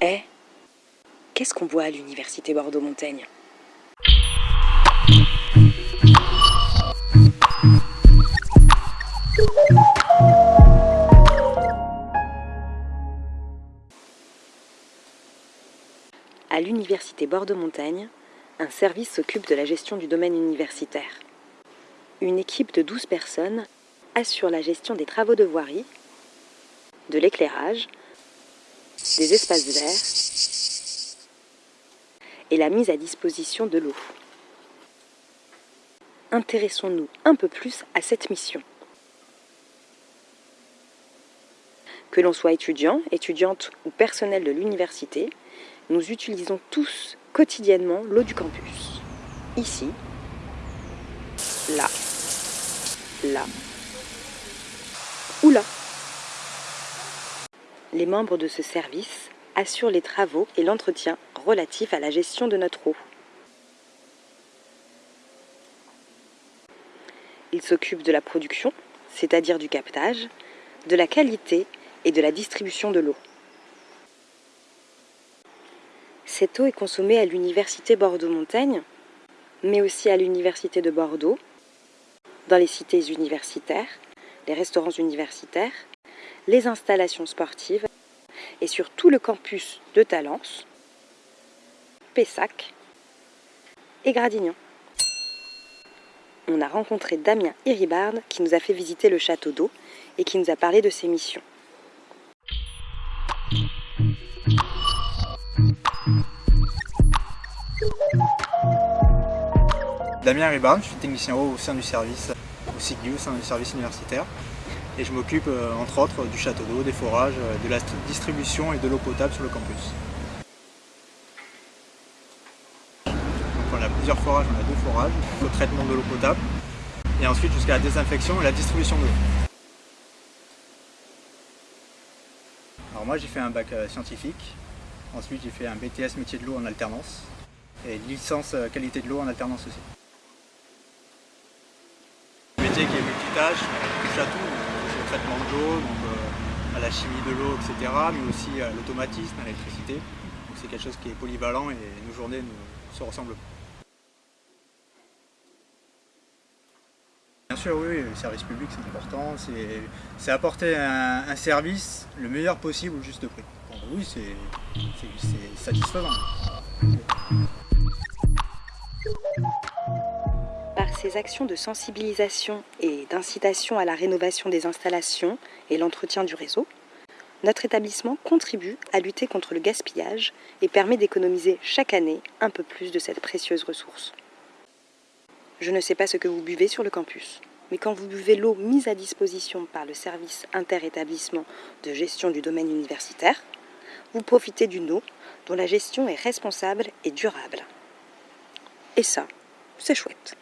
Eh Qu'est-ce qu'on boit à l'université Bordeaux-Montaigne? À l'université Bordeaux-Montagne, un service s'occupe de la gestion du domaine universitaire. Une équipe de 12 personnes assure la gestion des travaux de voirie, de l'éclairage, des espaces verts et la mise à disposition de l'eau. Intéressons-nous un peu plus à cette mission. Que l'on soit étudiant, étudiante ou personnel de l'université, nous utilisons tous quotidiennement l'eau du campus. Ici, là, là ou là. Les membres de ce service assurent les travaux et l'entretien relatifs à la gestion de notre eau. Ils s'occupent de la production, c'est-à-dire du captage, de la qualité et de la distribution de l'eau. Cette eau est consommée à l'université Bordeaux-Montaigne, mais aussi à l'université de Bordeaux, dans les cités universitaires, les restaurants universitaires, les installations sportives et sur tout le campus de Talence, Pessac et Gradignan. On a rencontré Damien Iribard qui nous a fait visiter le château d'eau et qui nous a parlé de ses missions. Damien Ribard, je suis technicien au sein du service, au SIGU, au sein du service universitaire. Et je m'occupe euh, entre autres du château d'eau, des forages, euh, de la distribution et de l'eau potable sur le campus. On a plusieurs forages, on a deux forages, le traitement de l'eau potable et ensuite jusqu'à la désinfection et la distribution de l'eau. Alors moi j'ai fait un bac euh, scientifique, ensuite j'ai fait un BTS métier de l'eau en alternance et licence qualité de l'eau en alternance aussi qui est multitâche, touche traitement de l'eau, euh, à la chimie de l'eau, etc., mais aussi à l'automatisme, à l'électricité. Donc c'est quelque chose qui est polyvalent et nos journées nous, se ressemblent. Bien sûr, oui, le service public c'est important, c'est apporter un, service le meilleur possible au juste prix. oui, c'est satisfaisant ces actions de sensibilisation et d'incitation à la rénovation des installations et l'entretien du réseau, notre établissement contribue à lutter contre le gaspillage et permet d'économiser chaque année un peu plus de cette précieuse ressource. Je ne sais pas ce que vous buvez sur le campus, mais quand vous buvez l'eau mise à disposition par le service interétablissement de gestion du domaine universitaire, vous profitez d'une eau dont la gestion est responsable et durable. Et ça, c'est chouette.